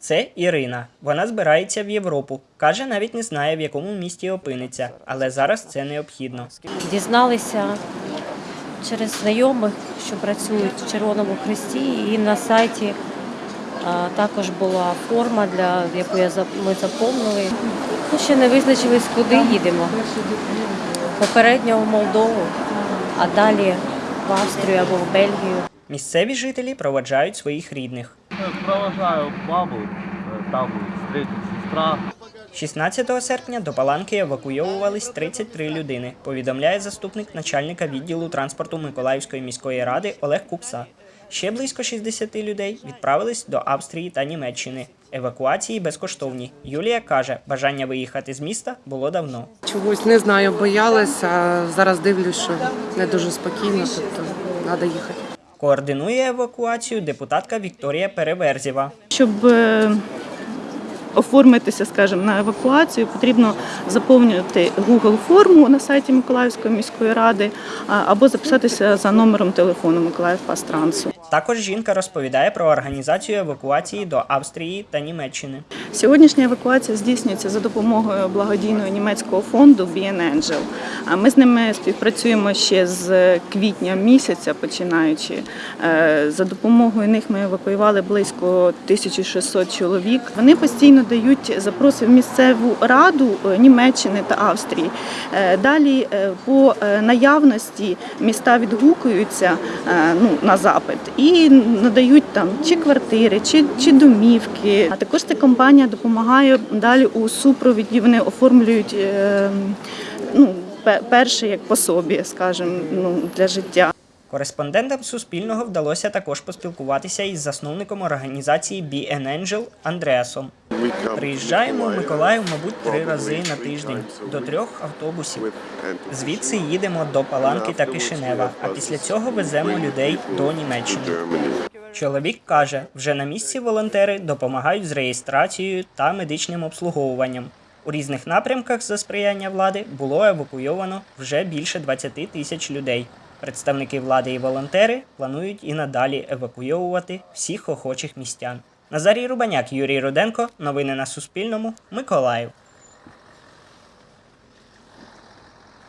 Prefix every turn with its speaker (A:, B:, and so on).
A: Це Ірина. Вона збирається в Європу. Каже, навіть не знає, в якому місті опиниться, але зараз це необхідно.
B: Дізналися через знайомих, що працюють в Червоному Хресті, і на сайті також була форма, для яку ми заповнили. Ну, ще не визначились, куди їдемо. Попередньо в Молдову, а далі в Австрію або в Бельгію.
A: Місцеві жителі проводжають своїх рідних.
C: Провожаю бабу, э, там встретит сестра.
A: 16 серпня до Паланки евакуйовувались 33 людини, повідомляє заступник начальника відділу транспорту Миколаївської міської ради Олег Купса. Ще близько 60 людей відправились до Австрії та Німеччини. Евакуації безкоштовні. Юлія каже, бажання виїхати з міста було давно.
D: Чогось не знаю, боялася. Зараз дивлюсь, що не дуже спокійно, тобто треба їхати.
A: Координує евакуацію депутатка Вікторія Переверзєва.
E: Щоб е, оформитися, скажімо, на евакуацію, потрібно заповнювати Google форму на сайті Миколаївської міської ради або записатися за номером телефону Миколаїв Пастрансу.
A: Також жінка розповідає про організацію евакуації до Австрії та Німеччини.
E: Сьогоднішня евакуація здійснюється за допомогою благодійного німецького фонду BN Angel. А Ми з ними співпрацюємо ще з квітня місяця, починаючи. Е, За допомогою них ми евакуювали близько 1600 чоловік. Вони постійно дають запроси в місцеву раду е, Німеччини та Австрії. Е, Далі по наявності міста відгукуються ну, на запит і надають там чи квартири, чи, чи домівки. А також ця компанія допомагає далі у супровіді. Вони оформлюють е, ну, пе- перше як пособі, скажімо, ну, для життя.
A: Кореспондентам Суспільного вдалося також поспілкуватися із засновником організації BN Angel Андреасом. Приїжджаємо в Миколаїв, мабуть, три рази на тиждень до трьох автобусів. Звідси їдемо до Паланки та Кишинева, а після цього веземо людей до Німеччини. Чоловік каже, вже на місці волонтери допомагають з реєстрацією та медичним обслуговуванням. У різних напрямках за сприяння влади було евакуйовано вже більше 20 тисяч людей. Представники влади і волонтери планують і надалі евакуйовувати всіх охочих містян. Назарій Рубаняк, Юрій Руденко. Новини на Суспільному. Миколаїв.